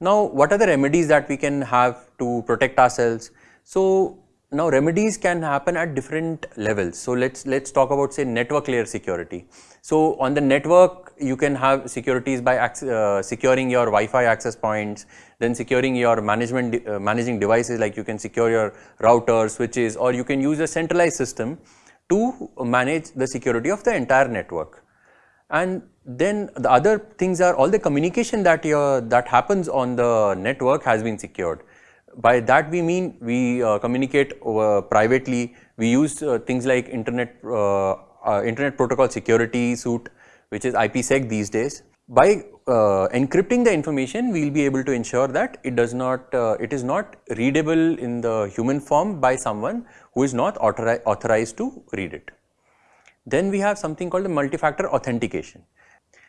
Now, what are the remedies that we can have to protect ourselves? So, now remedies can happen at different levels. So, let's let's talk about say network layer security. So, on the network you can have securities by uh, securing your Wi-Fi access points, then securing your management uh, managing devices like you can secure your routers, switches or you can use a centralized system to manage the security of the entire network. And then the other things are all the communication that your that happens on the network has been secured. By that we mean we uh, communicate over privately. We use uh, things like internet uh, uh internet protocol security suite, which is IPsec these days. By uh, encrypting the information, we will be able to ensure that it does not uh, it is not readable in the human form by someone who is not authori authorized to read it. Then we have something called the multi-factor authentication.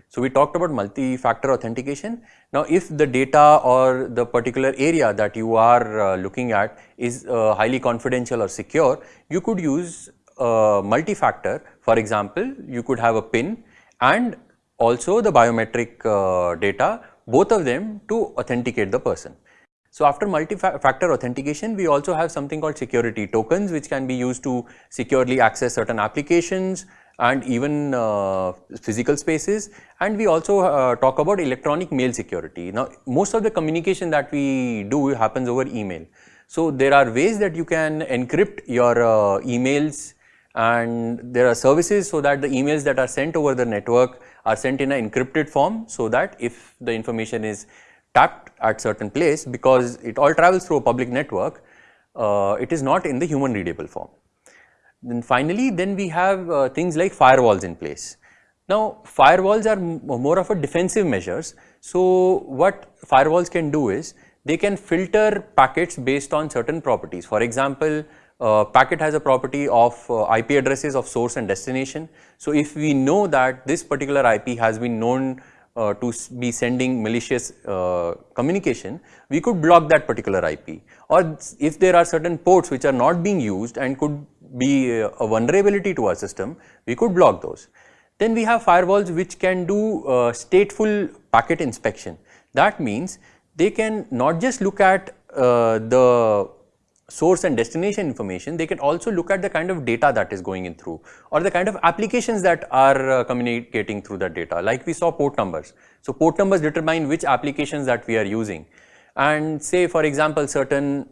So, we talked about multi-factor authentication. Now, if the data or the particular area that you are uh, looking at is uh, highly confidential or secure, you could use uh, multi-factor. For example, you could have a PIN and also the biometric uh, data, both of them to authenticate the person. So, after multi-factor authentication, we also have something called security tokens which can be used to securely access certain applications and even uh, physical spaces and we also uh, talk about electronic mail security. Now, most of the communication that we do happens over email. So, there are ways that you can encrypt your uh, emails and there are services so that the emails that are sent over the network are sent in an encrypted form so that if the information is tapped at certain place because it all travels through a public network, uh, it is not in the human readable form. Then finally, then we have uh, things like firewalls in place. Now, firewalls are more of a defensive measures. So, what firewalls can do is they can filter packets based on certain properties. For example, uh, packet has a property of uh, IP addresses of source and destination. So, if we know that this particular IP has been known uh, to be sending malicious uh, communication, we could block that particular IP. Or if there are certain ports which are not being used and could be uh, a vulnerability to our system, we could block those. Then we have firewalls which can do uh, stateful packet inspection. That means they can not just look at uh, the source and destination information, they can also look at the kind of data that is going in through or the kind of applications that are uh, communicating through that data like we saw port numbers. So, port numbers determine which applications that we are using and say for example certain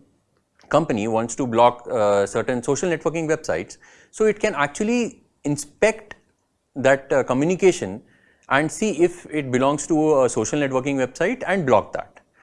company wants to block uh, certain social networking websites. So, it can actually inspect that uh, communication and see if it belongs to a social networking website and block that.